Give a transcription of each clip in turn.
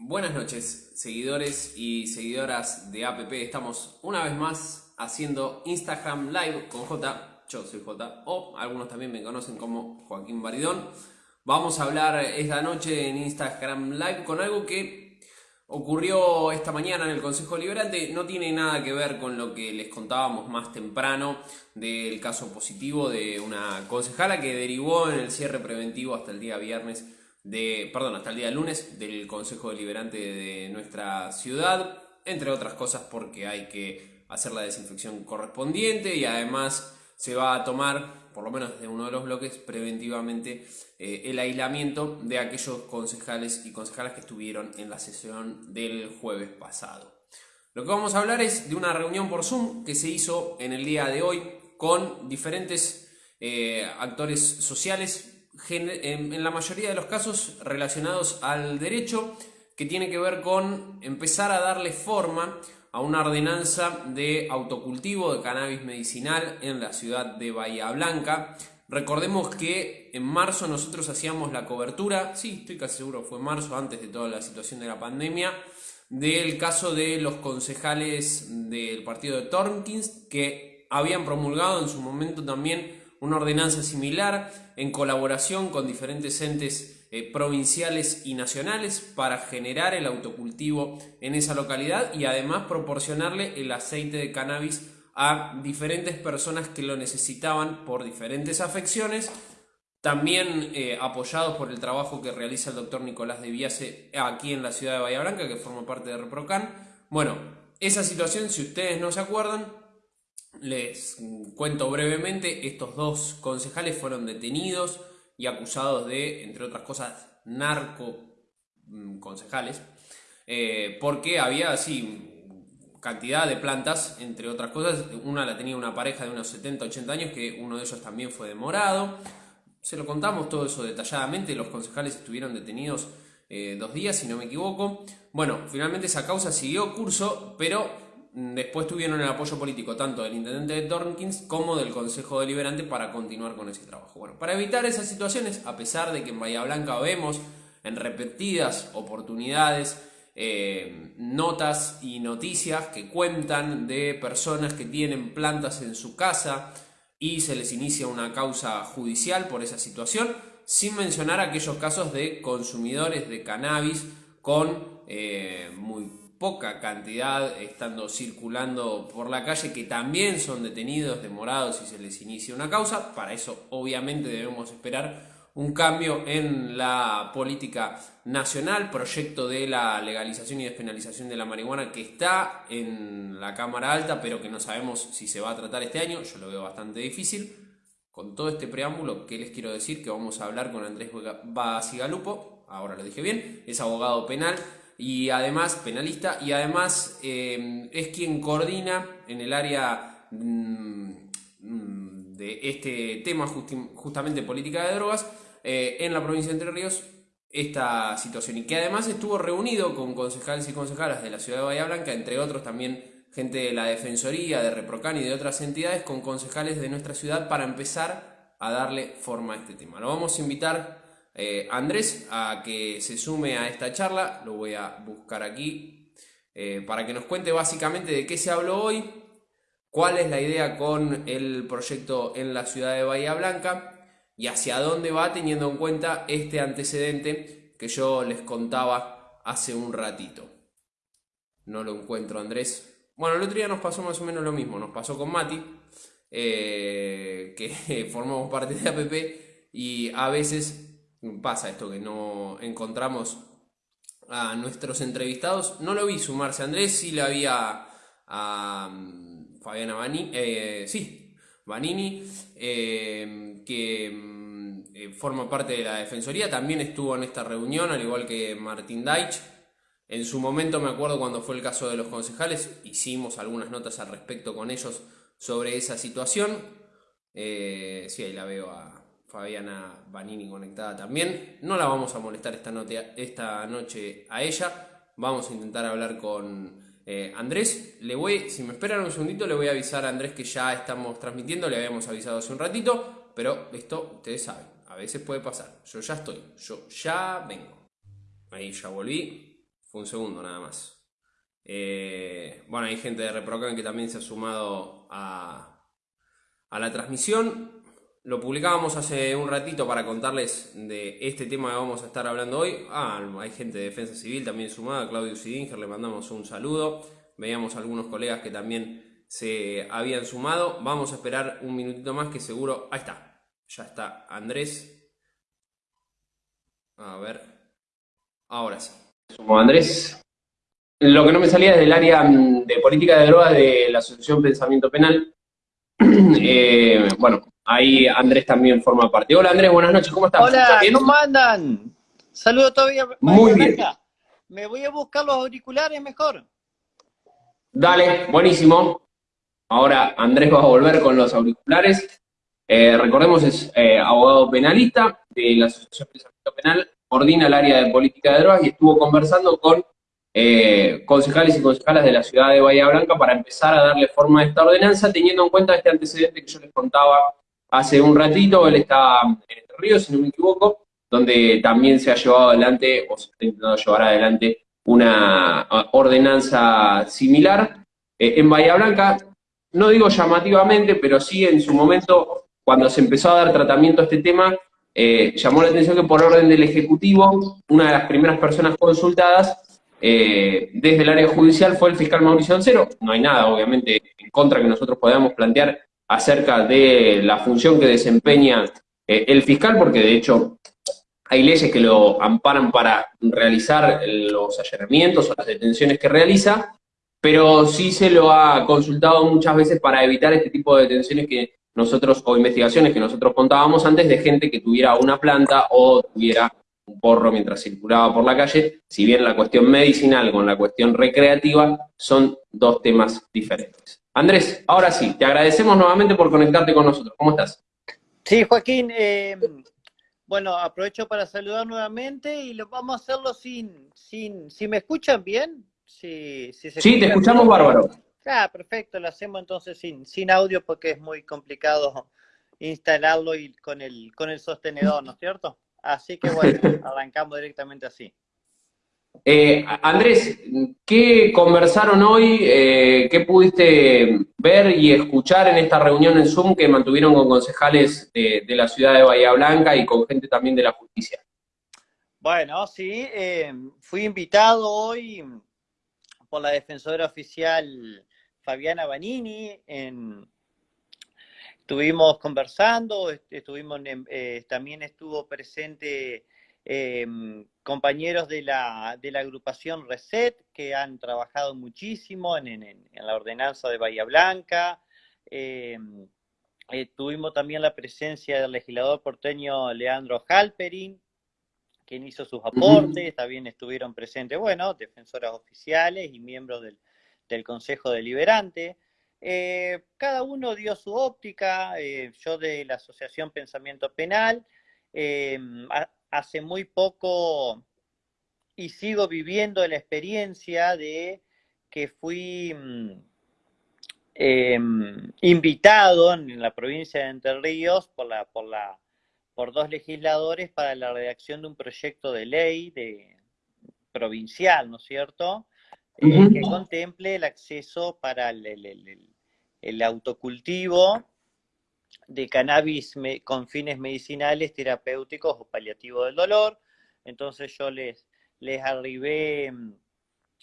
Buenas noches, seguidores y seguidoras de APP. Estamos una vez más haciendo Instagram Live con J. Yo soy J. O algunos también me conocen como Joaquín Baridón. Vamos a hablar esta noche en Instagram Live con algo que ocurrió esta mañana en el Consejo Liberante. No tiene nada que ver con lo que les contábamos más temprano del caso positivo de una concejala que derivó en el cierre preventivo hasta el día viernes de, perdón, hasta el día lunes del Consejo Deliberante de nuestra ciudad, entre otras cosas porque hay que hacer la desinfección correspondiente y además se va a tomar, por lo menos desde uno de los bloques, preventivamente eh, el aislamiento de aquellos concejales y concejalas que estuvieron en la sesión del jueves pasado. Lo que vamos a hablar es de una reunión por Zoom que se hizo en el día de hoy con diferentes eh, actores sociales, en la mayoría de los casos relacionados al derecho, que tiene que ver con empezar a darle forma a una ordenanza de autocultivo de cannabis medicinal en la ciudad de Bahía Blanca. Recordemos que en marzo nosotros hacíamos la cobertura, sí, estoy casi seguro, fue marzo, antes de toda la situación de la pandemia, del caso de los concejales del partido de Tornkins que habían promulgado en su momento también una ordenanza similar en colaboración con diferentes entes eh, provinciales y nacionales para generar el autocultivo en esa localidad y además proporcionarle el aceite de cannabis a diferentes personas que lo necesitaban por diferentes afecciones, también eh, apoyados por el trabajo que realiza el doctor Nicolás de Viase aquí en la ciudad de Bahía Blanca, que forma parte de Reprocan. Bueno, esa situación, si ustedes no se acuerdan, les cuento brevemente, estos dos concejales fueron detenidos y acusados de, entre otras cosas, narco mm, concejales, eh, porque había así cantidad de plantas, entre otras cosas, una la tenía una pareja de unos 70, 80 años, que uno de ellos también fue demorado. Se lo contamos todo eso detalladamente, los concejales estuvieron detenidos eh, dos días, si no me equivoco. Bueno, finalmente esa causa siguió curso, pero Después tuvieron el apoyo político tanto del intendente de Tornkins como del Consejo Deliberante para continuar con ese trabajo. Bueno, para evitar esas situaciones, a pesar de que en Bahía Blanca vemos en repetidas oportunidades eh, notas y noticias que cuentan de personas que tienen plantas en su casa y se les inicia una causa judicial por esa situación, sin mencionar aquellos casos de consumidores de cannabis con eh, muy poca cantidad estando circulando por la calle que también son detenidos, demorados y se les inicia una causa. Para eso obviamente debemos esperar un cambio en la política nacional, proyecto de la legalización y despenalización de la marihuana que está en la Cámara Alta, pero que no sabemos si se va a tratar este año, yo lo veo bastante difícil. Con todo este preámbulo, ¿qué les quiero decir? Que vamos a hablar con Andrés Basigalupo, ahora lo dije bien, es abogado penal, y además penalista y además eh, es quien coordina en el área mm, mm, de este tema justamente política de drogas eh, en la provincia de Entre Ríos esta situación y que además estuvo reunido con concejales y concejalas de la ciudad de Bahía Blanca, entre otros también gente de la Defensoría, de Reprocan y de otras entidades con concejales de nuestra ciudad para empezar a darle forma a este tema. Lo vamos a invitar eh, Andrés a que se sume a esta charla. Lo voy a buscar aquí eh, para que nos cuente básicamente de qué se habló hoy, cuál es la idea con el proyecto en la ciudad de Bahía Blanca y hacia dónde va teniendo en cuenta este antecedente que yo les contaba hace un ratito. No lo encuentro, Andrés. Bueno, el otro día nos pasó más o menos lo mismo. Nos pasó con Mati, eh, que formamos parte de APP, y a veces pasa esto que no encontramos a nuestros entrevistados. No lo vi sumarse Andrés, sí la había a, mm, Fabiana Vanini, eh, sí, Vanini, eh, que mm, eh, forma parte de la Defensoría, también estuvo en esta reunión, al igual que Martín Deitch. En su momento me acuerdo cuando fue el caso de los concejales, hicimos algunas notas al respecto con ellos sobre esa situación. sí, ahí la veo a, Fabiana Vanini conectada también. No la vamos a molestar esta, esta noche a ella. Vamos a intentar hablar con eh, Andrés. Le voy, si me esperan un segundito, le voy a avisar a Andrés que ya estamos transmitiendo. Le habíamos avisado hace un ratito, pero esto ustedes saben, a veces puede pasar. Yo ya estoy, yo ya vengo. Ahí ya volví. Fue un segundo nada más. Eh, bueno, hay gente de Reprocan que también se ha sumado a, a la transmisión. Lo publicábamos hace un ratito para contarles de este tema que vamos a estar hablando hoy. Ah, hay gente de Defensa Civil también sumada, Claudio Sidinger, le mandamos un saludo. Veíamos algunos colegas que también se habían sumado. Vamos a esperar un minutito más que seguro... Ahí está, ya está Andrés. A ver. Ahora sí. Sumo Andrés. Lo que no me salía es del área mm, de política de drogas de la Asociación Pensamiento Penal. Eh, bueno, Ahí Andrés también forma parte. Hola Andrés, buenas noches, ¿cómo estás? Hola, ¿cómo andan? Saludos todavía. Muy bien. Me voy a buscar los auriculares mejor. Dale, buenísimo. Ahora Andrés va a volver con los auriculares. Eh, recordemos, es eh, abogado penalista de la Asociación de Pensamiento Penal, coordina el área de política de drogas y estuvo conversando con eh, concejales y concejalas de la ciudad de Bahía Blanca para empezar a darle forma a esta ordenanza, teniendo en cuenta este antecedente que yo les contaba hace un ratito, él está en Entre Ríos, si no me equivoco, donde también se ha llevado adelante, o se está intentando llevar adelante, una ordenanza similar. Eh, en Bahía Blanca, no digo llamativamente, pero sí en su momento, cuando se empezó a dar tratamiento a este tema, eh, llamó la atención que por orden del Ejecutivo, una de las primeras personas consultadas eh, desde el área judicial fue el fiscal Mauricio Ancero. No hay nada, obviamente, en contra que nosotros podamos plantear acerca de la función que desempeña eh, el fiscal, porque de hecho hay leyes que lo amparan para realizar los allanamientos o las detenciones que realiza, pero sí se lo ha consultado muchas veces para evitar este tipo de detenciones que nosotros, o investigaciones que nosotros contábamos antes de gente que tuviera una planta o tuviera un porro mientras circulaba por la calle, si bien la cuestión medicinal con la cuestión recreativa son dos temas diferentes. Andrés, ahora sí, te agradecemos nuevamente por conectarte con nosotros. ¿Cómo estás? Sí, Joaquín, eh, bueno, aprovecho para saludar nuevamente y lo vamos a hacerlo sin, sin, si me escuchan bien, si, si sí, te escuchamos bárbaro. Ah, perfecto, lo hacemos entonces sin, sin audio porque es muy complicado instalarlo y con el, con el sostenedor, ¿no es cierto? Así que bueno, arrancamos directamente así. Eh, Andrés, ¿qué conversaron hoy? Eh, ¿Qué pudiste ver y escuchar en esta reunión en Zoom que mantuvieron con concejales de, la ciudad de Bahía Blanca y con gente también de la justicia? Bueno, sí, eh, fui invitado hoy por la defensora oficial Fabiana Banini. estuvimos conversando, estuvimos, también estuvo presente Em, compañeros de la, de la, agrupación Reset que han trabajado muchísimo en, la ordenanza de Bahía Blanca. Em, eh, tuvimos también la presencia del legislador porteño Leandro Halperin, quien hizo sus aportes, también estuvieron presentes, bueno, defensoras oficiales y miembros del, del Consejo Deliberante. Eh, cada uno dio su óptica, eh, yo de la Asociación Pensamiento Penal, em, hace muy poco y sigo viviendo la experiencia de que fui mm, em, invitado en la provincia de Entre Ríos por, la, por, la, por dos legisladores para la redacción de un proyecto de ley de, provincial, ¿no es cierto? Eh, que contemple el acceso para el autocultivo de cannabis con fines medicinales, terapéuticos o paliativos del dolor. Entonces yo les, les arribé mm,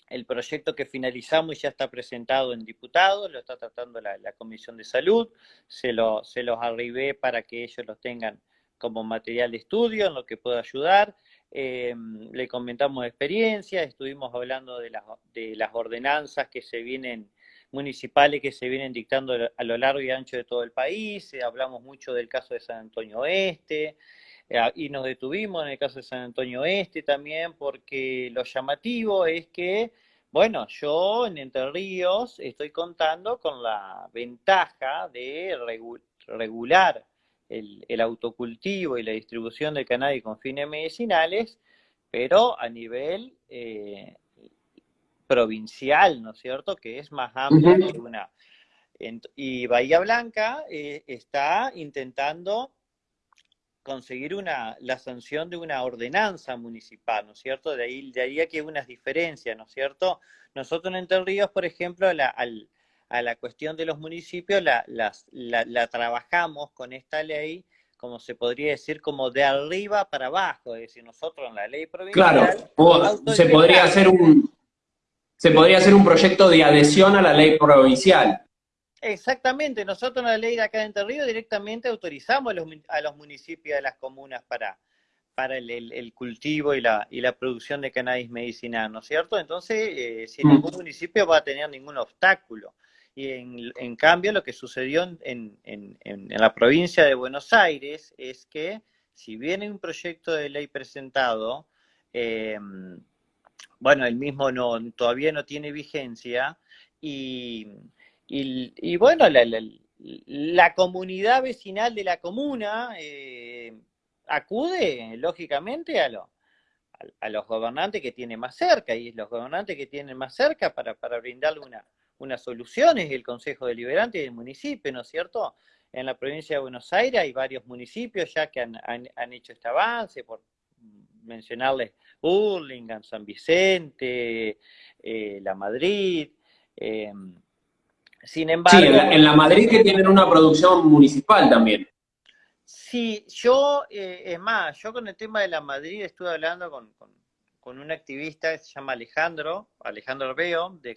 el proyecto que finalizamos y ya está presentado en diputados, lo está tratando la, Comisión de Salud, se, lo, se los arribé para que ellos los tengan como material de estudio en lo que pueda ayudar. Eh, le comentamos experiencias, estuvimos hablando de las, de las ordenanzas que se vienen municipales que se vienen dictando a lo largo y ancho de todo el país. Eh, hablamos mucho del caso de San Antonio Oeste eh, y nos detuvimos en el caso de San Antonio Oeste también porque lo llamativo es que, bueno, yo en Entre Ríos estoy contando con la ventaja de regular el, autocultivo y la distribución del cannabis con fines medicinales, pero a nivel eh, provincial, ¿no es cierto?, que es más amplia que una. Y Bahía Blanca eh, está intentando conseguir una, la sanción de una ordenanza municipal, ¿no es cierto? De ahí, de ahí que hay unas diferencias, ¿no es cierto? Nosotros en Entre Ríos, por ejemplo, la, a la cuestión de los municipios la, la, trabajamos con esta ley, como se podría decir, como de arriba para abajo, es decir, nosotros en la ley provincial... Claro, se podría hacer un... Se podría hacer un proyecto de adhesión a la ley provincial. Exactamente, nosotros en la ley de acá de Entre Ríos directamente autorizamos a los, a los municipios de las comunas para, para el, cultivo y la, y la producción de cannabis medicinal, ¿no es cierto? Entonces, eh, si mm. ningún municipio va a tener ningún obstáculo. Y en, en cambio, lo que sucedió en, en, en, la provincia de Buenos Aires es que, si viene un proyecto de ley presentado, eh, bueno, el mismo no, todavía no tiene vigencia y y, bueno, la, comunidad vecinal de la comuna eh, acude, lógicamente, a, a, los gobernantes que tienen más cerca, y los gobernantes que tienen más cerca para, para brindarle una, una solución el Consejo Deliberante del municipio, ¿no es cierto? En la provincia de Buenos Aires hay varios municipios ya que han, han, hecho este avance, por mencionarles Burlingame, San Vicente, eh, La Madrid, eh, sin embargo... Sí, en la, Madrid que tienen una producción municipal también. Sí, yo, eh, es más, yo con el tema de la Madrid estuve hablando con, un activista que se llama Alejandro, Alejandro Arbeo, de,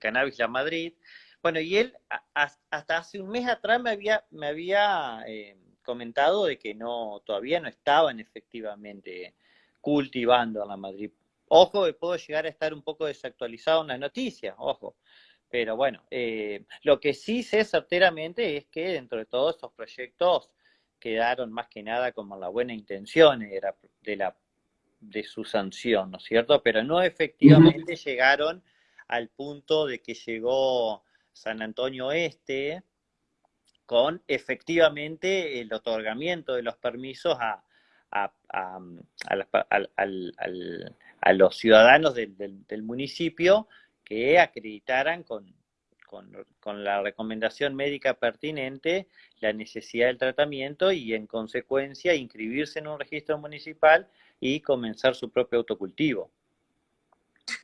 Cannabis La Madrid. Bueno, y él hasta hace un mes atrás me había, me había eh, comentado de que no, todavía no estaban efectivamente cultivando en la Madrid. Ojo, que puedo llegar a estar un poco desactualizado en las noticias, ojo. Pero bueno, eh, lo que sí sé certeramente es que dentro de todos estos proyectos quedaron más que nada como la buena intención de, la, de, su sanción, ¿no es cierto? Pero no efectivamente llegaron al punto de que llegó San Antonio Este con efectivamente el otorgamiento de los permisos a, los ciudadanos del municipio que acreditaran con, con, la recomendación médica pertinente la necesidad del tratamiento y en consecuencia inscribirse en un registro municipal y comenzar su propio autocultivo.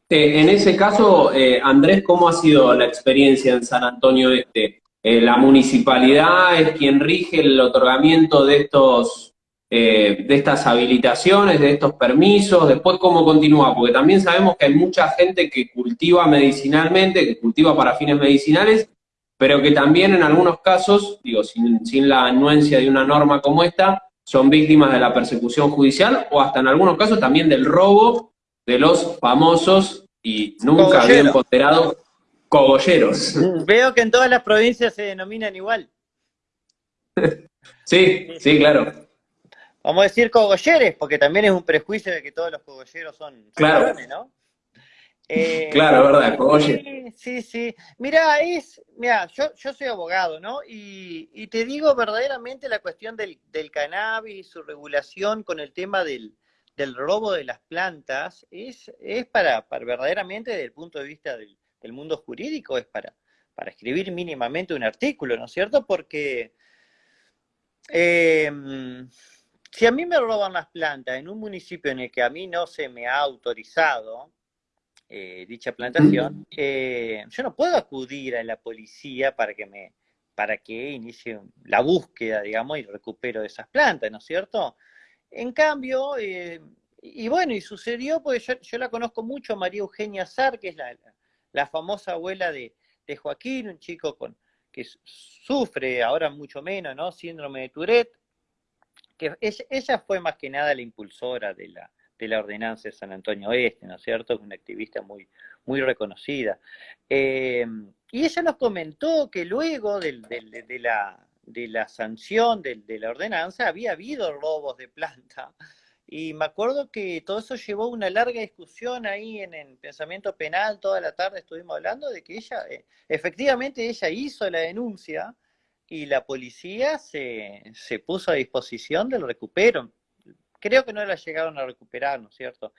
Eh, en ese caso, eh, Andrés, ¿cómo ha sido la experiencia en San Antonio Este? Eh, ¿La municipalidad es quien rige el otorgamiento de estos eh, de estas habilitaciones, de estos permisos, después cómo continúa, porque también sabemos que hay mucha gente que cultiva medicinalmente, que cultiva para fines medicinales, pero que también en algunos casos, digo, sin, sin la anuencia de una norma como esta, son víctimas de la persecución judicial o hasta en algunos casos también del robo de los famosos y nunca bien ponderados cogolleros. Veo que en todas las provincias se denominan igual. sí, sí, claro vamos a decir cogolleres, porque también es un prejuicio de que todos los cogolleros son, claro. ¿no? Eh, claro, verdad, cogolleros. Sí, sí, Mira, es, mira, yo, yo soy abogado, ¿no? Y, te digo verdaderamente la cuestión del, del cannabis, su regulación con el tema del, robo de las plantas, es, es para, para verdaderamente desde el punto de vista del, mundo jurídico, es para, para escribir mínimamente un artículo, ¿no es cierto? Porque eh, si a mí me roban las plantas en un municipio en el que a mí no se me ha autorizado eh, dicha plantación, eh, yo no puedo acudir a la policía para que me para que inicie la búsqueda, digamos, y recupero esas plantas, ¿no es cierto? En cambio, eh, y bueno, y sucedió, porque yo, la conozco mucho, María Eugenia Sar, que es la, la famosa abuela de, de, Joaquín, un chico con, que sufre ahora mucho menos, ¿no? Síndrome de Tourette, que ella, fue más que nada la impulsora de la, de la ordenanza de San Antonio Oeste, ¿no es cierto? Una activista muy, muy reconocida. Eh, y ella nos comentó que luego de, la, de la sanción de, la ordenanza había habido robos de planta. Y me acuerdo que todo eso llevó una larga discusión ahí en el pensamiento penal, toda la tarde estuvimos hablando de que ella, eh, efectivamente ella hizo la denuncia, y la policía se, se puso a disposición del recupero. Creo que no la llegaron a recuperar, ¿no es cierto?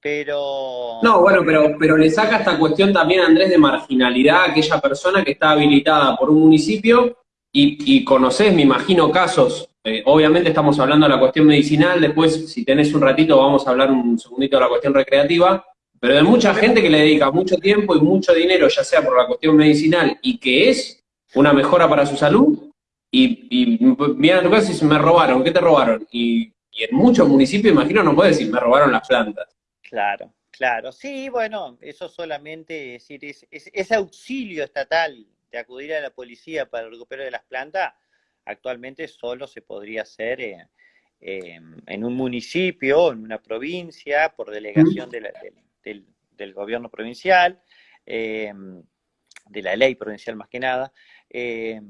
Pero... No, bueno, pero, pero le saca esta cuestión también, Andrés, de marginalidad a aquella persona que está habilitada por un municipio y, y conoces, me imagino, casos eh, obviamente estamos hablando de la cuestión medicinal, después si tenés un ratito vamos a hablar un segundito de la cuestión recreativa, pero de mucha gente que le dedica mucho tiempo y mucho dinero, ya sea por la cuestión medicinal y que es una mejora para su salud, y, y vienen a tu casa y dicen, me robaron, ¿qué te robaron? Y, en muchos municipios, imagino, no puede decir, me robaron las plantas. Claro, claro. Sí, bueno, eso solamente, es decir, ese auxilio estatal de acudir a la policía para el recupero de las plantas, actualmente solo se podría hacer eh, en un municipio, en una provincia, por delegación del, gobierno provincial, eh, de la ley provincial más que nada, eh,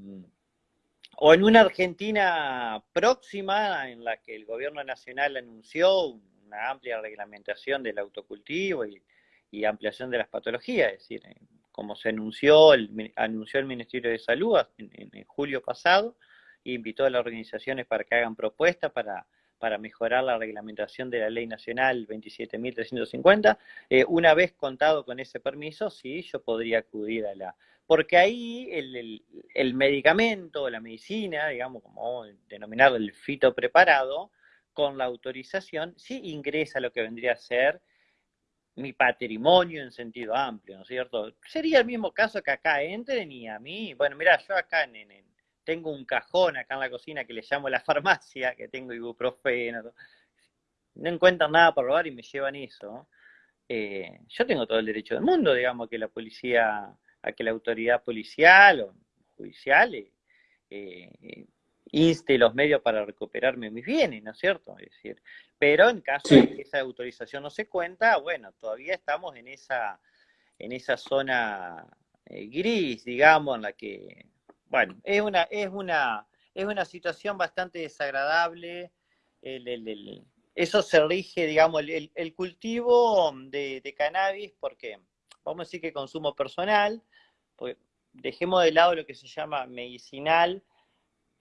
o en una Argentina próxima en la que el gobierno nacional anunció una amplia reglamentación del autocultivo y, ampliación de las patologías, es decir, como se anunció el, anunció el Ministerio de Salud en, julio pasado, e invitó a las organizaciones para que hagan propuestas para, para mejorar la reglamentación de la ley nacional 27.350. Eh, una vez contado con ese permiso, sí, yo podría acudir a la, porque ahí el, medicamento, la medicina, digamos, como denominarlo el fito preparado, con la autorización, sí ingresa lo que vendría a ser mi patrimonio en sentido amplio, ¿no es cierto? Sería el mismo caso que acá entren y a mí, bueno, mira, yo acá tengo un cajón acá en la cocina que le llamo la farmacia, que tengo ibuprofeno, no encuentran nada por robar y me llevan eso. Eh, yo tengo todo el derecho del mundo, digamos, que la policía a que la autoridad policial o judicial eh, eh, inste los medios para recuperarme mis bienes, ¿no es cierto? Es decir, pero en caso de que esa autorización no se cuenta, bueno, todavía estamos en esa, en esa zona eh, gris, digamos, en la que, bueno, es una, es una, es una situación bastante desagradable. eso se rige, digamos, el, cultivo de, de, cannabis, porque vamos a decir que consumo personal, dejemos de lado lo que se llama medicinal,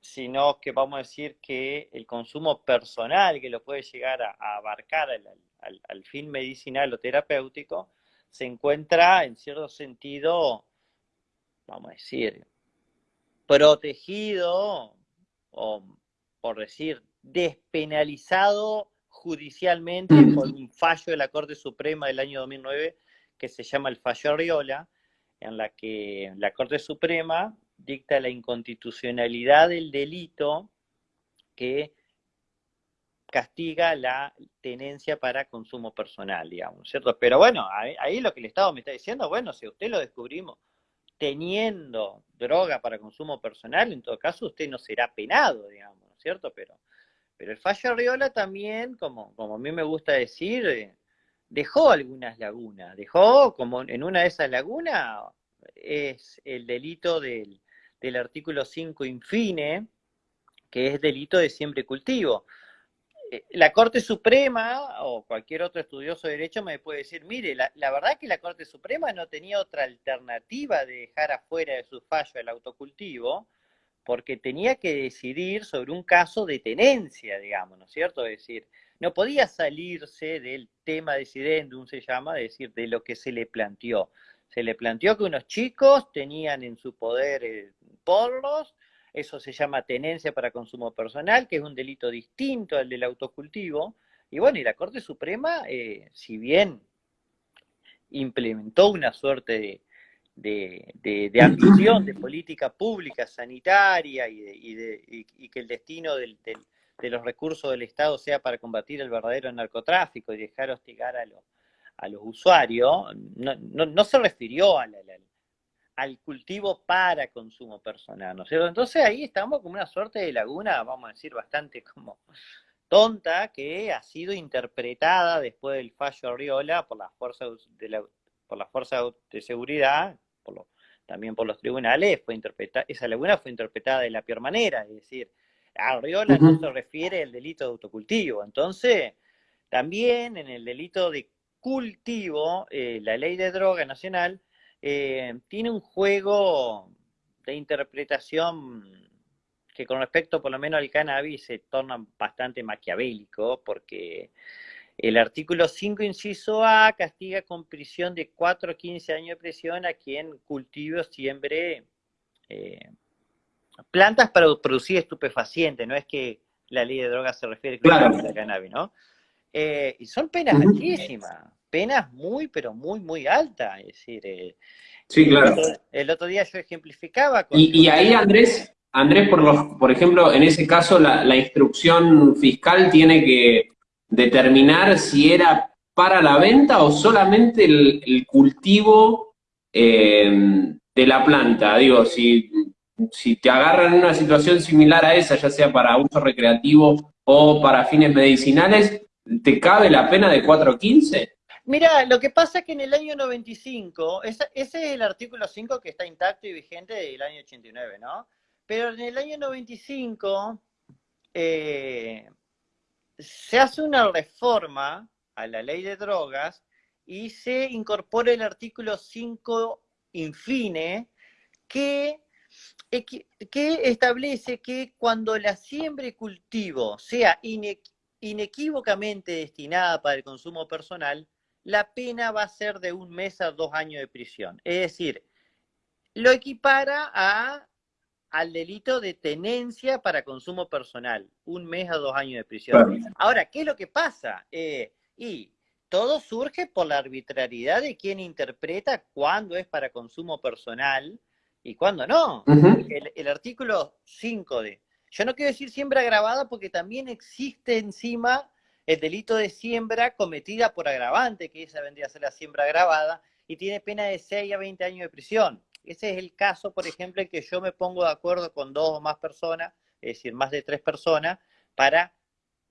sino que vamos a decir que el consumo personal que lo puede llegar a, abarcar al, fin medicinal o terapéutico, se encuentra en cierto sentido, vamos a decir, protegido o, por decir, despenalizado judicialmente por un fallo de la Corte Suprema del año 2009 que se llama el fallo Arriola, en la que la Corte Suprema dicta la inconstitucionalidad del delito que castiga la tenencia para consumo personal, digamos, ¿cierto? Pero bueno, ahí, lo que el Estado me está diciendo, bueno, si usted lo descubrimos teniendo droga para consumo personal, en todo caso usted no será penado, digamos, ¿cierto? Pero, pero el fallo Arriola también, como, como a mí me gusta decir, eh, dejó algunas lagunas, dejó como en una de esas lagunas es el delito del, artículo 5 infine, que es delito de siempre cultivo. Eh, la Corte Suprema o cualquier otro estudioso de derecho me puede decir, mire, la, la verdad que la Corte Suprema no tenía otra alternativa de dejar afuera de su fallo el autocultivo, porque tenía que decidir sobre un caso de tenencia, digamos, ¿no es cierto? Es decir, no podía salirse del tema decidendum, se llama, es decir, de lo que se le planteó. Se le planteó que unos chicos tenían en su poder eh, eso se llama tenencia para consumo personal, que es un delito distinto al del autocultivo. Y bueno, y la Corte Suprema, eh, si bien implementó una suerte de, de, ambición de política pública sanitaria y, que el destino del, de los recursos del Estado sea para combatir el verdadero narcotráfico y dejar hostigar a, a los usuarios, no, se refirió al, al, cultivo para consumo personal, ¿no es cierto? Entonces ahí estamos como una suerte de laguna, vamos a decir, bastante como tonta, que ha sido interpretada después del fallo Arriola por las fuerzas de, la, por las fuerzas de seguridad, también por los tribunales, fue interpretada, esa laguna fue interpretada de la peor manera, es decir, Arriola no se refiere al delito de autocultivo. Entonces, también en el delito de cultivo, eh, la ley de droga nacional eh, tiene un juego de interpretación que con respecto por lo menos al cannabis se torna bastante maquiavélico, porque el artículo 5, inciso A, castiga con prisión de 4 a 15 años de prisión a quien cultive o siembre eh, plantas para producir estupefacientes, no es que la ley de drogas se refiere claro. a la cannabis, ¿no? Eh, y son penas altísimas, penas muy, pero muy, muy altas. Es decir, eh, sí, claro. El otro, día yo ejemplificaba. Con... Y, ahí, Andrés, Andrés por, los, por ejemplo, en ese caso, la, la instrucción fiscal tiene que determinar si era para la venta o solamente el, cultivo eh, de la planta. Digo, si, si te agarran en una situación similar a esa, ya sea para uso recreativo o para fines medicinales, ¿te cabe la pena de 4.15? Mira, lo que pasa es que en el año 95, ese, es el artículo 5 que está intacto y vigente del año 89, ¿no? Pero en el año 95 eh, se hace una reforma a la ley de drogas y se incorpora el artículo 5 infine que, que establece que cuando la siembra y cultivo sea inequívocamente destinada para el consumo personal, la pena va a ser de un mes a dos años de prisión. Es decir, lo equipara a, al delito de tenencia para consumo personal, un mes a dos años de prisión. Ahora, ¿qué es lo que pasa? Eh, y todo surge por la arbitrariedad de quien interpreta cuándo es para consumo personal y cuándo no. el, artículo 5 de... Yo no quiero decir siembra grabada porque también existe encima el delito de siembra cometida por agravante, que esa vendría a ser la siembra agravada, y tiene pena de 6 a 20 años de prisión. Ese es el caso, por ejemplo, en que yo me pongo de acuerdo con dos o más personas, es decir, más de tres personas, para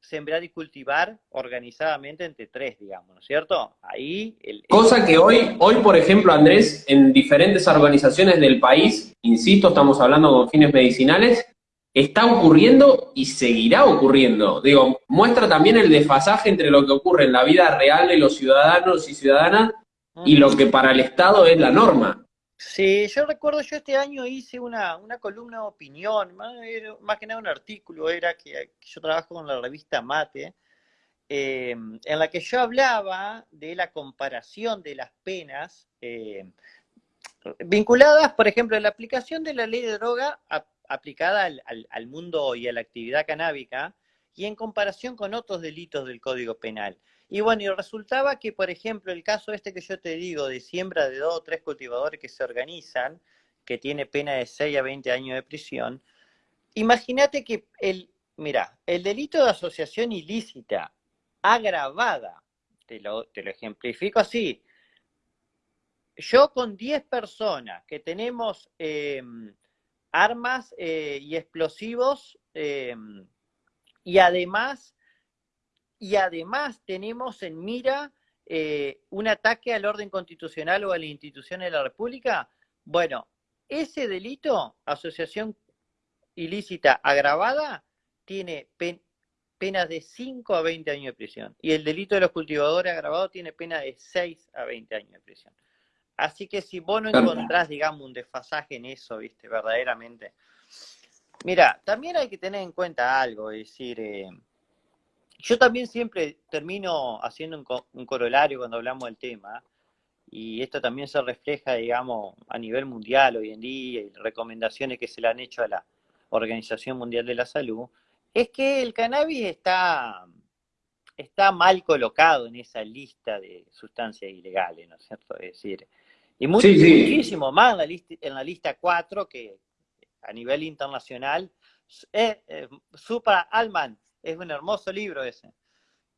sembrar y cultivar organizadamente entre tres, digamos, ¿no es cierto? Ahí... Cosa que hoy, hoy, por ejemplo, Andrés, en diferentes organizaciones del país, insisto, estamos hablando con fines medicinales, está ocurriendo y seguirá ocurriendo. Digo, muestra también el desfasaje entre lo que ocurre en la vida real de los ciudadanos y ciudadanas y lo que para el Estado es la norma. Sí, yo recuerdo, yo este año hice una, columna de opinión, más, que nada un artículo, era que, yo trabajo con la revista Mate, eh, en la que yo hablaba de la comparación de las penas eh, vinculadas, por ejemplo, a la aplicación de la ley de droga aplicada al mundo y a la actividad canábica y en comparación con otros delitos del Código Penal. Y bueno, y resultaba que, por ejemplo, el caso este que yo te digo de siembra de dos o tres cultivadores que se organizan, que tiene pena de 6 a 20 años de prisión, imagínate que el, mira, el delito de asociación ilícita agravada, te lo, te lo ejemplifico así, yo con 10 personas que tenemos em, armas eh, y explosivos em, y además y además tenemos en mira eh, un ataque al orden constitucional o a la institución de la República, bueno, ese delito, asociación ilícita agravada, tiene penas de 5 a 20 años de prisión. Y el delito de los cultivadores agravados tiene pena de 6 a 20 años de prisión. Así que si vos no encontrás, digamos, un desfasaje en eso, viste, verdaderamente. Mira, también hay que tener en cuenta algo, es decir, eh, yo también siempre termino haciendo un, corolario cuando hablamos del tema, y esto también se refleja, digamos, a nivel mundial hoy en día, y recomendaciones que se le han hecho a la Organización Mundial de la Salud, es que el cannabis está, está mal colocado en esa lista de sustancias ilegales, ¿no es cierto? Es decir, y muchísimo más en la, lista, en la lista 4 que a nivel internacional, eh, eh, Supra Alman es un hermoso libro ese.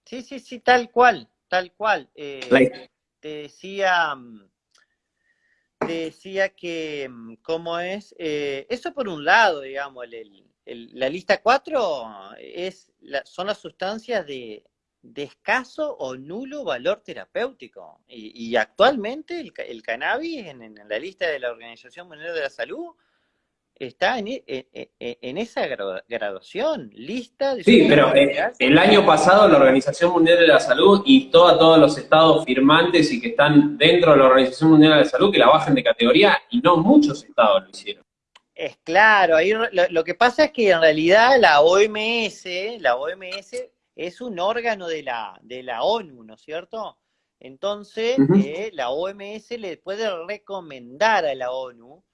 Sí, sí, sí, tal cual, tal cual. Eh, te decía, mm, te decía que, mm, ¿cómo es? Eh, eso por un lado, digamos, la lista 4 es son las sustancias de, escaso o nulo valor terapéutico. Y, actualmente el, cannabis en, en, la lista de la Organización Mundial de la Salud está en, e, en, esa graduación, lista de... Sí, pero eh, el año pasado la Organización Mundial de la Salud y todos los estados firmantes y que están dentro de la Organización Mundial de la Salud que la bajen de categoría y no muchos estados lo hicieron. Es claro, ahí lo, que pasa es que en realidad la OMS, la OMS es un órgano de la, de la ONU, ¿no es cierto? Entonces, eh, la OMS le puede recomendar a la ONU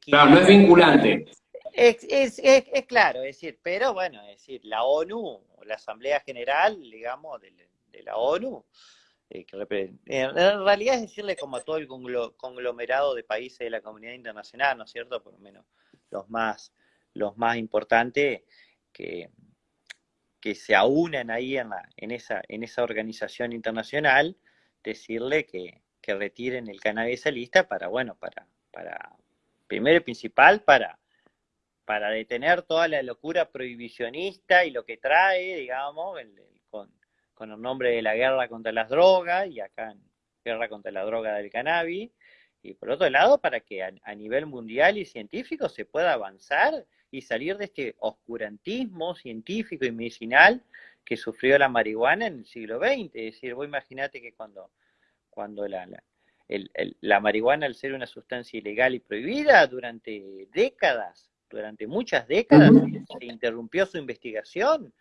claro, no es vinculante. Es, es, es, claro, es decir, pero bueno, es decir, la ONU, la Asamblea General, digamos, de, la ONU, eh, que en realidad es decirle como a todo el conglomerado de países de la comunidad internacional, ¿no es cierto? Por lo menos los más, los más importantes que, que se aunan ahí en, la, en, esa, en esa organización internacional, decirle que, que retiren el cannabis a lista para, bueno, para, para, primero y principal, para para detener toda la locura prohibicionista y lo que trae, digamos, con, el nombre de la guerra contra las drogas y acá guerra contra la droga del cannabis. Y por otro lado, para que a, nivel mundial y científico se pueda avanzar y salir de este oscurantismo científico y medicinal que sufrió la marihuana en el siglo XX. Es decir, vos imaginate que cuando, cuando la marihuana, al ser una sustancia ilegal y prohibida durante décadas, durante muchas décadas se interrumpió su investigación.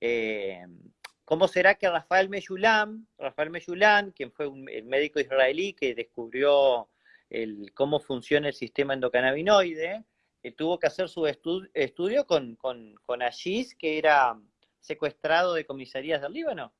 Eh, ¿Cómo será que Rafael Meyulam, Rafael Meyulam, quien fue un, el médico israelí que descubrió el, cómo funciona el sistema endocannabinoide, eh, tuvo que hacer su estudio con, con, con que era secuestrado de comisarías del Líbano?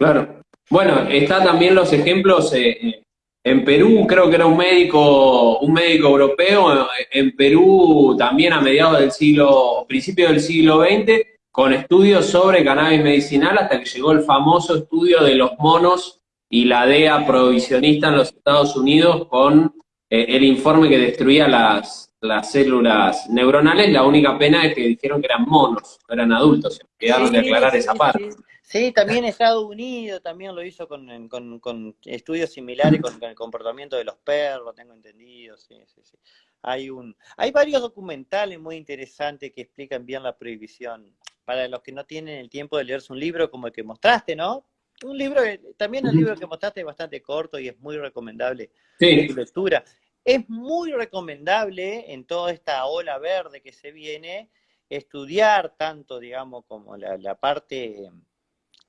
Claro. Bueno, están también los ejemplos eh, en Perú creo que era un médico, un médico europeo, en Perú también a mediados del siglo, principio del siglo XX, con estudios sobre cannabis medicinal hasta que llegó el famoso estudio de los monos y la DEA provisionista en los Estados Unidos con eh, el informe que destruía las, las células neuronales. La única pena es que dijeron que eran monos, no eran adultos. Quedaron de aclarar esa parte. Sí, también Estados Unidos también lo hizo con, con, estudios similares con, el comportamiento de los perros, tengo entendido, sí, sí, sí. Hay, un, hay varios documentales muy interesantes que explican bien la prohibición. Para los que no tienen el tiempo de leerse un libro como el que mostraste, ¿no? Un libro, también el libro que mostraste es bastante corto y es muy recomendable sí. lectura. Es muy recomendable en toda esta ola verde que se viene estudiar tanto, digamos, como la, parte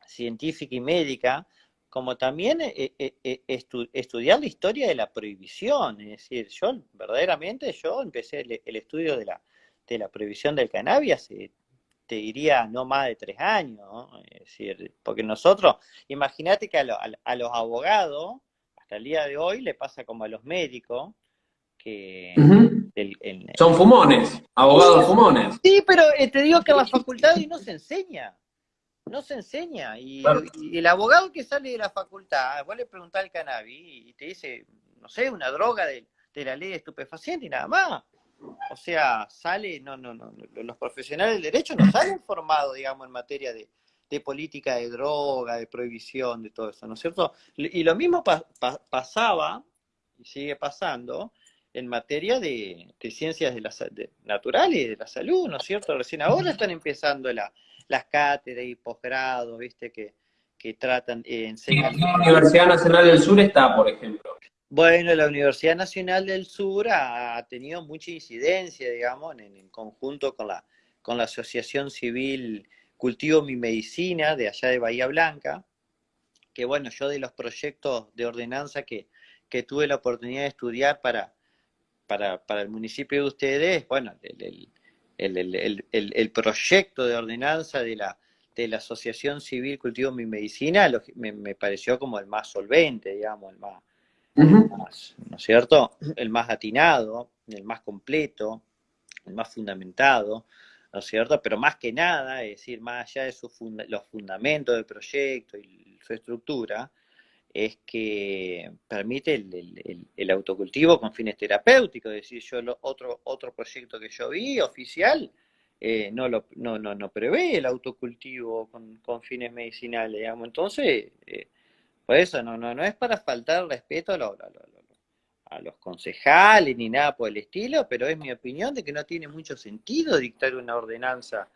científica y médica, como también eh, eh, eh, estudiar la historia de la prohibición. Es decir, yo verdaderamente yo empecé el, estudio de la, de la prohibición del cannabis te diría, no más de tres años. Porque nosotros, imagínate que a, los abogados, hasta el día de hoy, le pasa como a los médicos, que... Son fumones, abogados fumones. Sí, pero te digo que en la facultad no se enseña no se enseña. Y, el abogado que sale de la facultad, vos le preguntás al cannabis y te dice, no sé, una droga de, la ley de estupefaciente y nada más. O sea, sale, no, no, no, los profesionales del derecho no salen formados, digamos, en materia de, política de droga, de prohibición, de todo eso, ¿no es cierto? Y lo mismo pasaba, y sigue pasando, en materia de, ciencias de, la, naturales, de la salud, ¿no es cierto? Recién ahora están empezando la, las cátedras y posgrado, viste, que, que tratan, eh, enseñan. la Universidad Nacional del Sur está, por ejemplo. Bueno, la Universidad Nacional del Sur ha, tenido mucha incidencia, digamos, en, conjunto con la, con la Asociación Civil Cultivo Mi Medicina de allá de Bahía Blanca, que bueno, yo de los proyectos de ordenanza que, que tuve la oportunidad de estudiar para, para, para el municipio de ustedes, bueno, el, el, proyecto de ordenanza de la, de la Asociación Civil Cultivo Mi Medicina me, pareció como el más solvente, digamos, el más, ¿no es cierto? El más atinado, el más completo, el más fundamentado, ¿no es cierto? Pero más que nada, es decir, más allá de los fundamentos del proyecto y su estructura, es que permite el, autocultivo con fines terapéuticos. Es decir, yo otro, otro proyecto que yo vi oficial eh, no, lo, no, no, no, prevé el autocultivo con, fines medicinales, digamos. Entonces, eh, por eso no, no, no es para faltar respeto a, a los concejales ni nada por el estilo, pero es mi opinión de que no tiene mucho sentido dictar una ordenanza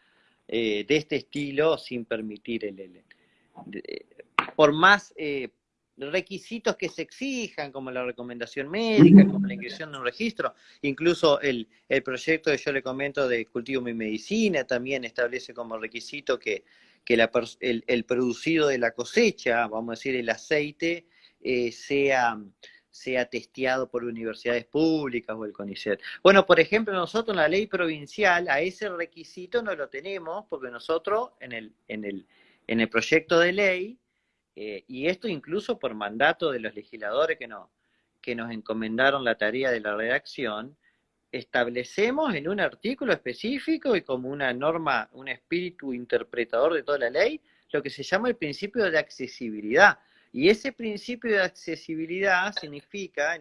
eh, de este estilo sin permitir el... el, por más requisitos que se exijan, como la recomendación médica, como la inscripción de un registro, incluso el, proyecto que yo le comento de Cultivo Mi Medicina también establece como requisito que, el, producido de la cosecha, vamos a decir el aceite, eh, sea, sea testeado por universidades públicas o el CONICET. Bueno, por ejemplo, nosotros en la ley provincial a ese requisito no lo tenemos porque nosotros en el, en el, en el proyecto de ley, eh, y esto incluso por mandato de los legisladores que, no, que nos encomendaron la tarea de la redacción, establecemos en un artículo específico y como una norma, un espíritu interpretador de toda la ley, lo que se llama el principio de accesibilidad. Y ese principio de accesibilidad significa,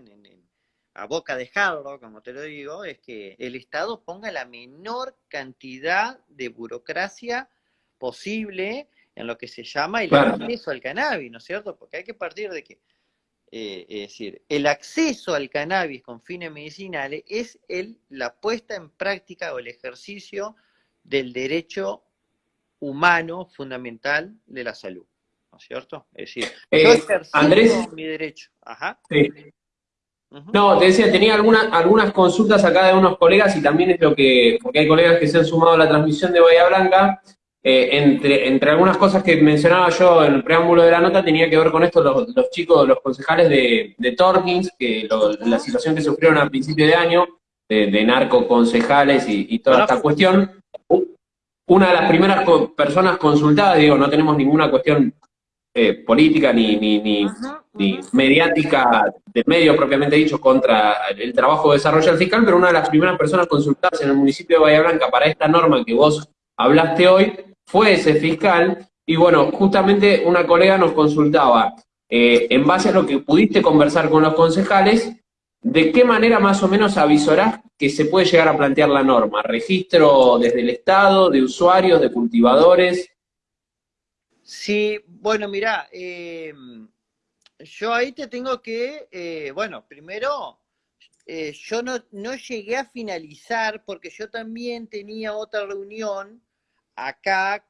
a boca de jarro, como te lo digo, es que el Estado ponga la menor cantidad de burocracia posible en lo que se llama el acceso al cannabis, ¿no es cierto? Porque hay que partir de que eh, es decir, el acceso al cannabis con fines medicinales es el, la puesta en práctica o el ejercicio del derecho humano fundamental de la salud, ¿no es cierto? Es decir, eh, Andrés, mi derecho. Ajá. No, te decía, tenía algunas algunas consultas acá de unos colegas y también es lo que, porque hay colegas que se han sumado a la transmisión de Bahía Blanca, eh, entre, entre algunas cosas que mencionaba yo en el preámbulo de la nota, tenía que ver con esto los, chicos, los concejales de, de Torkins, que la situación que sufrieron a principio de año, de, de narcoconcejales y, y toda esta cuestión. Una de las primeras personas consultadas, digo, no tenemos ninguna cuestión eh, política ni, ni, ni, ni, mediática del medio propiamente dicho contra el trabajo de desarrollo fiscal, pero una de las primeras personas consultadas en el municipio de Bahía Blanca para esta norma que vos hablaste hoy fue ese fiscal, y bueno, justamente una colega nos consultaba, eh, en base a lo que pudiste conversar con los concejales, ¿de qué manera más o menos avisorás que se puede llegar a plantear la norma? ¿Registro desde el Estado, de usuarios, de cultivadores? Sí, bueno, mira, eh, yo ahí te tengo que, eh, bueno, primero, yo no, no llegué a finalizar porque yo también tenía otra reunión acá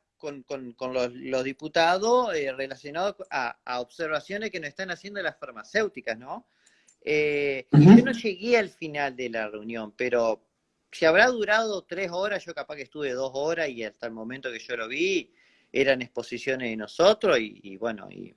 con, los, diputados eh, relacionados a, observaciones que nos están haciendo las farmacéuticas, ¿no? Eh, yo no llegué al final de la reunión, pero si habrá durado tres horas, yo capaz que estuve dos horas y hasta el momento que yo lo vi, eran exposiciones de nosotros y, bueno, y,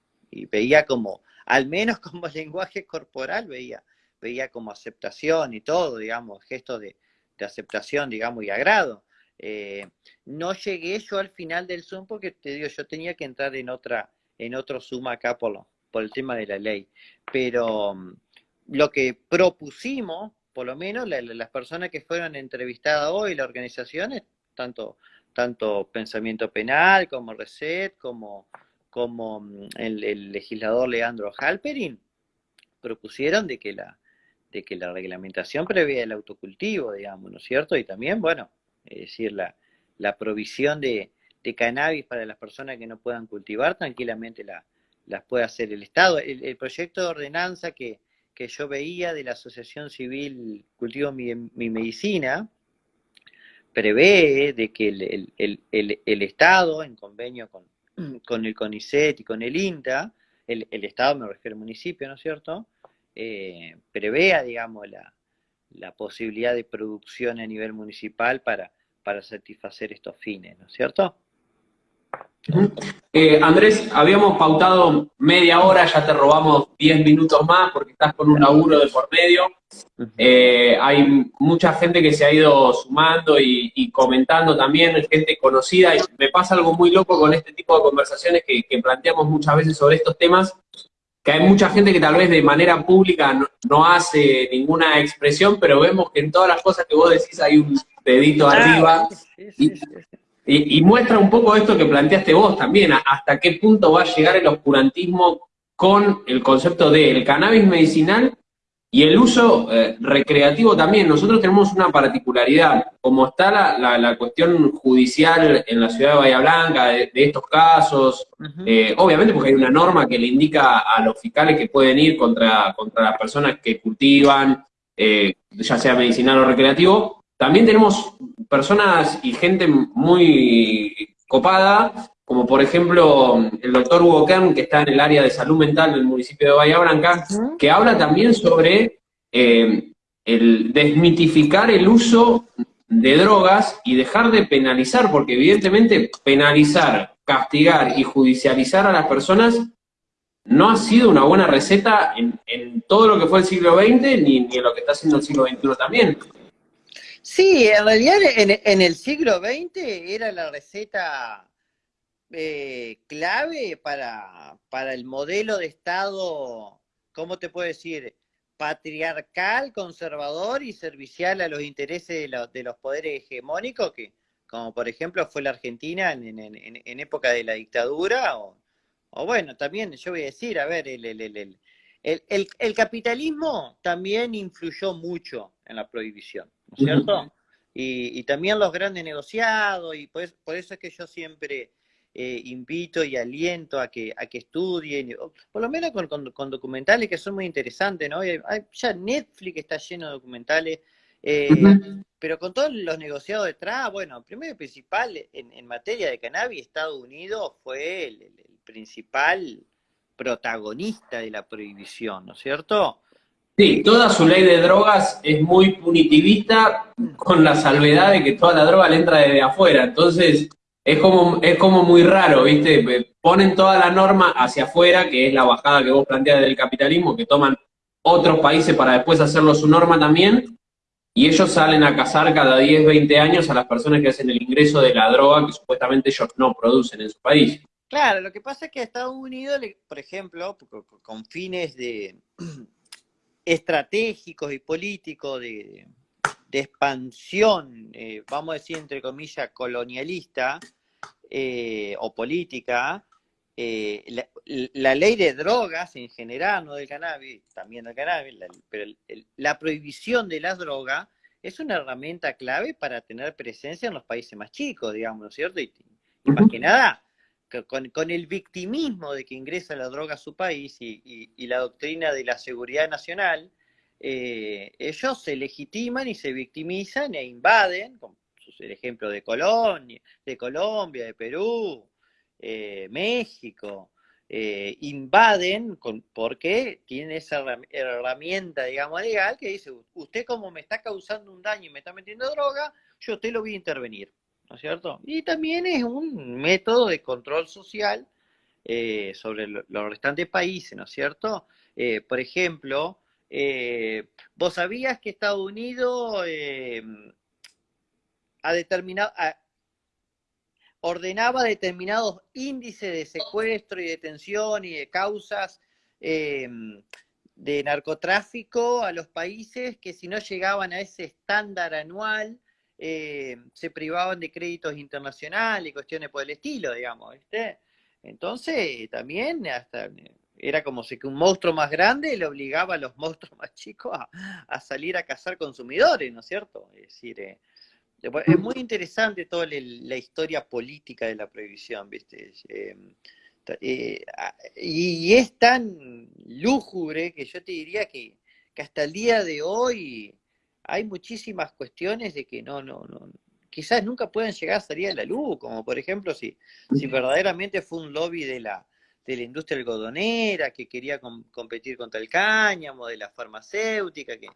veía como, al menos como lenguaje corporal, veía, veía como aceptación y todo, digamos, gestos de, de aceptación, digamos, y agrado. Eh, no llegué yo al final del Zoom porque te digo, yo tenía que entrar en otra, en otro Zoom acá por, por el tema de la ley. Pero mm, lo que propusimos, por lo menos las personas que fueron entrevistadas hoy, las organizaciones, tanto, tanto Pensamiento Penal como Reset, como, como mm, el, legislador Leandro Halperin, propusieron de que la de que la reglamentación prevé el autocultivo, digamos, ¿no es cierto? Y también, bueno, es decir, la, la provisión de, cannabis para las personas que no puedan cultivar, tranquilamente la, las puede hacer el Estado. El, proyecto de ordenanza que, yo veía de la Asociación Civil Cultivo Mi, Medicina prevé de que el, Estado, en convenio con, con, el CONICET y con el INTA, el, Estado me refiero al municipio, ¿no es cierto?, eh, prevea, digamos, la, la posibilidad de producción a nivel municipal para, para satisfacer estos fines, ¿no es cierto? Eh, Andrés, habíamos pautado media hora, ya te robamos 10 minutos más porque estás con un laburo de por medio. Eh, hay mucha gente que se ha ido sumando y, comentando también, gente conocida. Y me pasa algo muy loco con este tipo de conversaciones que, planteamos muchas veces sobre estos temas, que hay mucha gente que tal vez de manera pública no, hace ninguna expresión, pero vemos que en todas las cosas que vos decís hay un dedito arriba. y, muestra un poco esto que planteaste vos también, hasta qué punto va a llegar el oscurantismo con el concepto del cannabis medicinal y el uso eh, recreativo también. Nosotros tenemos una particularidad, como está la, cuestión judicial en la ciudad de Bahía Blanca de, estos casos, eh, obviamente porque hay una norma que le indica a los fiscales que pueden ir contra, contra las personas que cultivan, eh, ya sea medicinal o recreativo, también tenemos personas y gente muy copada, como por ejemplo el doctor Hugo Kern, que está en el área de salud mental del municipio de Bahía Blanca, que habla también sobre eh, el desmitificar el uso de drogas y dejar de penalizar, porque evidentemente penalizar, castigar y judicializar a las personas no ha sido una buena receta en, todo lo que fue el siglo XX ni, en lo que está haciendo el siglo XXI también. Sí, en realidad en, el siglo XX era la receta eh, clave para, para el modelo de Estado, ¿cómo te puedo decir? patriarcal, conservador y servicial a los intereses de, los poderes hegemónicos, que como por ejemplo fue la Argentina en, época de la dictadura, o, bueno, también yo voy a decir, a ver, el, el, capitalismo también influyó mucho en la prohibición, ¿no es cierto? y, también los grandes negociados, y por eso es que yo siempre eh, invito y aliento a que, a que estudien, por lo menos con, documentales que son muy interesantes, ¿no? ya Netflix está lleno de documentales, eh, pero con todos los negociados detrás, bueno, primero y principal, en, materia de cannabis, Estados Unidos fue el, principal protagonista de la prohibición, ¿no es cierto? Sí, toda su ley de drogas es muy punitivista con la salvedad de que toda la droga le entra desde afuera. Entonces, es como, es como muy raro, ¿viste? Ponen toda la norma hacia afuera, que es la bajada que vos planteas del capitalismo, que toman otros países para después hacerlo su norma también, y ellos salen a cazar cada 10, 20 años a las personas que hacen el ingreso de la droga que supuestamente ellos no producen en su país. Claro, lo que pasa es que a Estados Unidos, por ejemplo, con fines de estratégicos y políticos de, expansión, eh, vamos a decir entre comillas, colonialista, eh, o política, eh, la, ley de drogas en general, no del cannabis, también del cannabis, pero la prohibición de las drogas es una herramienta clave para tener presencia en los países más chicos, digamos, ¿no es cierto? Y, más que nada, con, el victimismo de que ingresa la droga a su país y, la doctrina de la seguridad nacional, eh, ellos se legitiman y se victimizan e invaden, el ejemplo de Colombia, de Colombia, de Perú, eh, México, eh, invaden con, porque tienen esa herramienta, digamos, legal que dice, usted como me está causando un daño y me está metiendo droga, yo usted lo voy a intervenir, ¿no es cierto? Y también es un método de control social eh, sobre los restantes países, ¿no es cierto? por ejemplo, vos sabías que Estados Unidos determinado, ordenaba determinados índices de secuestro y detención y de causas de narcotráfico a los países que si no llegaban a ese estándar anual em, se privaban de créditos internacionales y cuestiones por el estilo, digamos, ¿viste? Entonces, también hasta era como si que un monstruo más grande le obligaba a los monstruos más chicos a, salir a cazar consumidores, ¿no es cierto? Es decir, eh, es muy interesante toda la historia política de la prohibición, ¿viste? Em, eh, y es tan lúgubre que yo te diría que, hasta el día de hoy hay muchísimas cuestiones de que no, no, no, quizás nunca puedan llegar a salir a la luz, como por ejemplo si, si verdaderamente fue un lobby de la, de la industria algodonera que quería competir contra el cáñamo, de la farmacéutica, que,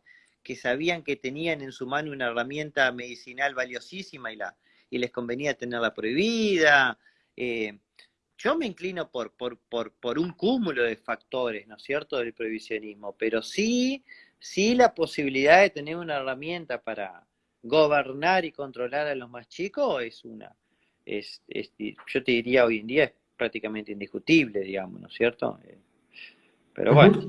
que sabían que tenían en su mano una herramienta medicinal valiosísima y, la, y les convenía tenerla prohibida. Eh, yo me inclino por, por, por, por, un cúmulo de factores, ¿no es cierto?, del prohibicionismo, pero sí, sí la posibilidad de tener una herramienta para gobernar y controlar a los más chicos es una, es, yo te diría hoy en día es prácticamente indiscutible, digamos, ¿no es cierto? Eh, pero bueno.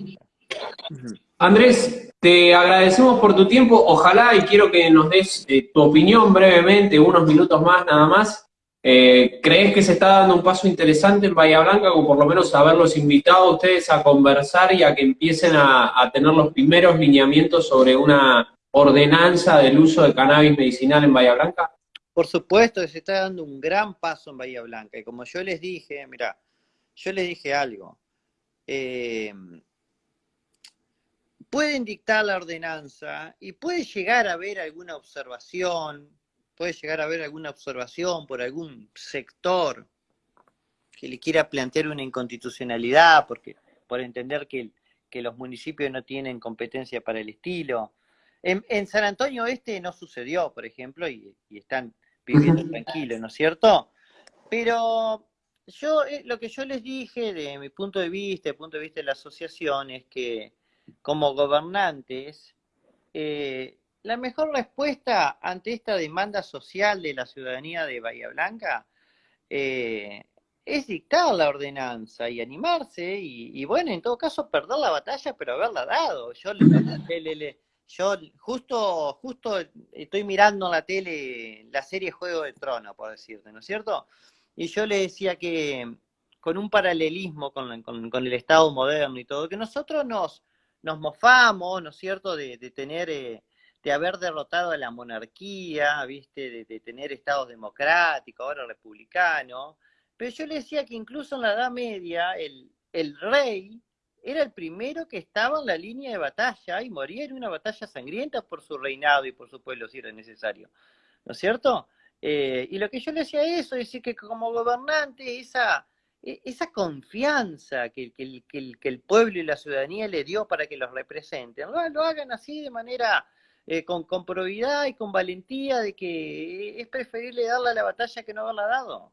Andrés, te agradecemos por tu tiempo. Ojalá y quiero que nos des eh, tu opinión brevemente, unos minutos más nada más. Eh, ¿Crees que se está dando un paso interesante en Bahía Blanca, o por lo menos haberlos invitado a ustedes a conversar y a que empiecen a, tener los primeros lineamientos sobre una ordenanza del uso de cannabis medicinal en Bahía Blanca? Por supuesto que se está dando un gran paso en Bahía Blanca. Y como yo les dije, mira, yo les dije algo. Eh, pueden dictar la ordenanza y puede llegar a haber alguna observación, puede llegar a haber alguna observación por algún sector que le quiera plantear una inconstitucionalidad, porque por entender que, que los municipios no tienen competencia para el estilo. En, San Antonio Este no sucedió, por ejemplo, y, están viviendo tranquilos, ¿no es cierto? Pero yo eh, lo que yo les dije de mi punto de vista, el punto de vista de la asociación, es que como gobernantes, eh, la mejor respuesta ante esta demanda social de la ciudadanía de Bahía Blanca eh, es dictar la ordenanza y animarse y, bueno, en todo caso perder la batalla, pero haberla dado. Yo, le, yo justo, justo estoy mirando en la tele la serie Juego de Trono, por decirte, ¿no es cierto? Y yo le decía que con un paralelismo con, con, el Estado moderno y todo, que nosotros nos, nos mofamos, ¿no es cierto?, de, tener, eh, de haber derrotado a la monarquía, ¿viste?, de, tener estados democráticos, ahora republicanos. Pero yo le decía que incluso en la Edad Media el, el rey era el primero que estaba en la línea de batalla y moría en una batalla sangrienta por su reinado y por su pueblo si era necesario. ¿No es cierto? Eh, y lo que yo le decía eso es decir que como gobernante, esa, e, esa confianza que, que, que, el pueblo y la ciudadanía le dio para que los representen, lo, hagan así de manera eh, con, con probidad y con valentía de que es preferible darle a la batalla que no haberla dado.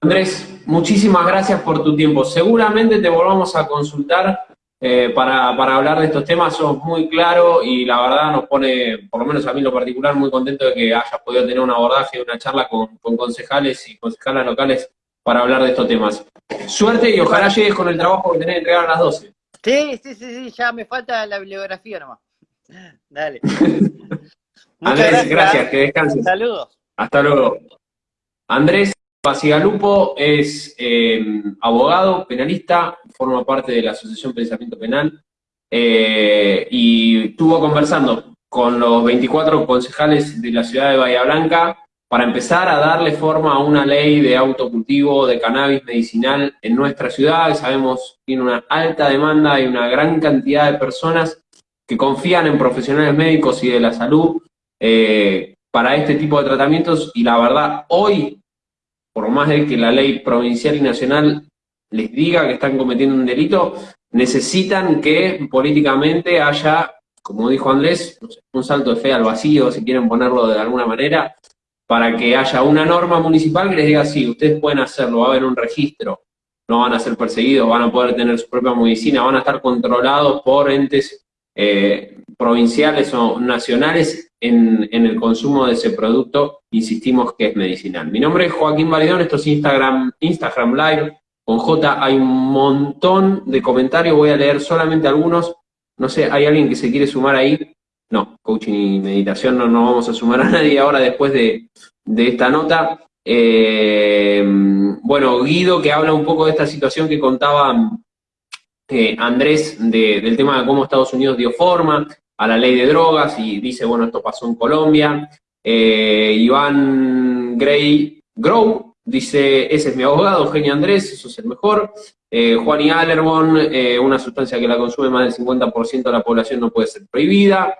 Andrés, muchísimas gracias por tu tiempo. Seguramente te volvamos a consultar eh, para, hablar de estos temas. Sos muy claro y la verdad nos pone, por lo menos a mí lo particular, muy contento de que hayas podido tener un abordaje, una charla con, concejales y concejalas locales para hablar de estos temas. Suerte y ojalá llegues con el trabajo que tenés que entregar a las 12. Sí, sí, sí, sí, ya me falta la bibliografía nomás. Dale. Andrés, gracias. que descanses. Saludos. Hasta luego. Andrés. Pasigalupo es eh, abogado, penalista, forma parte de la Asociación Pensamiento Penal eh, y estuvo conversando con los 24 concejales de la ciudad de Bahía Blanca para empezar a darle forma a una ley de autocultivo de cannabis medicinal en nuestra ciudad, sabemos que tiene una alta demanda y una gran cantidad de personas que confían en profesionales médicos y de la salud eh, para este tipo de tratamientos. Y la verdad hoy por más de que la ley provincial y nacional les diga que están cometiendo un delito, necesitan que políticamente haya, como dijo Andrés, un salto de fe al vacío, si quieren ponerlo de alguna manera, para que haya una norma municipal que les diga, sí, ustedes pueden hacerlo, va a haber un registro, no van a ser perseguidos, van a poder tener su propia medicina, van a estar controlados por entes eh, provinciales o nacionales en, el consumo de ese producto, insistimos que es medicinal. Mi nombre es Joaquín Validón, esto es Instagram, Instagram Live, con J hay un montón de comentarios, voy a leer solamente algunos, no sé, ¿hay alguien que se quiere sumar ahí? No, coaching y meditación no nos vamos a sumar a nadie ahora después de, esta nota. Eh, bueno, Guido que habla un poco de esta situación que contaba eh, Andrés del tema de cómo Estados Unidos dio forma, a la ley de drogas y dice, bueno, esto pasó en Colombia. Eh, Iván Gray Grow dice, ese es mi abogado, Eugenio Andrés, eso es el mejor. Eh, Juan y Allerbon, una sustancia que la consume más del 50% de la población no puede ser prohibida.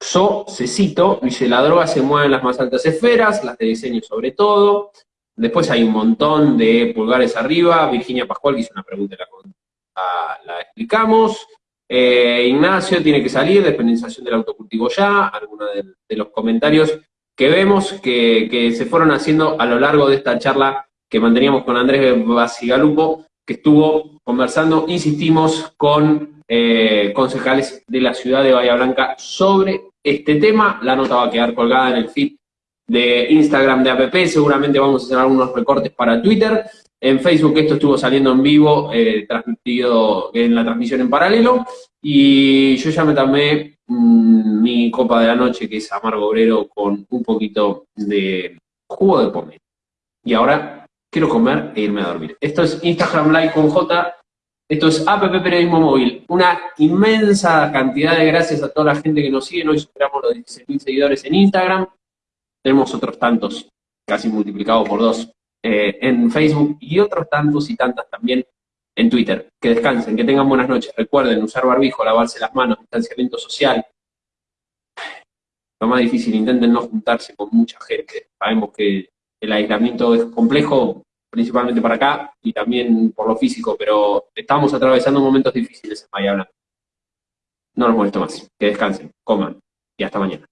So, cito, dice, la droga se mueve en las más altas esferas, las de diseño sobre todo. Después hay un montón de pulgares arriba. Virginia Pascual, que hizo una pregunta, la, la explicamos. Eh, Ignacio tiene que salir, despenalización del autocultivo ya, algunos de, los comentarios que vemos que, se fueron haciendo a lo largo de esta charla que manteníamos con Andrés Basigalupo, que estuvo conversando, insistimos, con eh, concejales de la ciudad de Bahía Blanca sobre este tema. La nota va a quedar colgada en el feed de Instagram de APP, seguramente vamos a hacer algunos recortes para Twitter. En Facebook esto estuvo saliendo en vivo, eh, transmitido en la transmisión en paralelo, y yo ya me tomé mm, mi copa de la noche, que es amargo obrero, con un poquito de jugo de pomelo. Y ahora quiero comer e irme a dormir. Esto es Instagram Live con J, esto es APP Periodismo Móvil. Una inmensa cantidad de gracias a toda la gente que nos sigue. Hoy superamos los 16.000 seguidores en Instagram. Tenemos otros tantos, casi multiplicados por dos eh, en Facebook y otros tantos y tantas también en Twitter. Que descansen, que tengan buenas noches. Recuerden usar barbijo, lavarse las manos, distanciamiento social. Lo más difícil, intenten no juntarse con mucha gente. Sabemos que el aislamiento es complejo, principalmente para acá y también por lo físico, pero estamos atravesando momentos difíciles en Bahía No nos molesto más. Que descansen, coman y hasta mañana.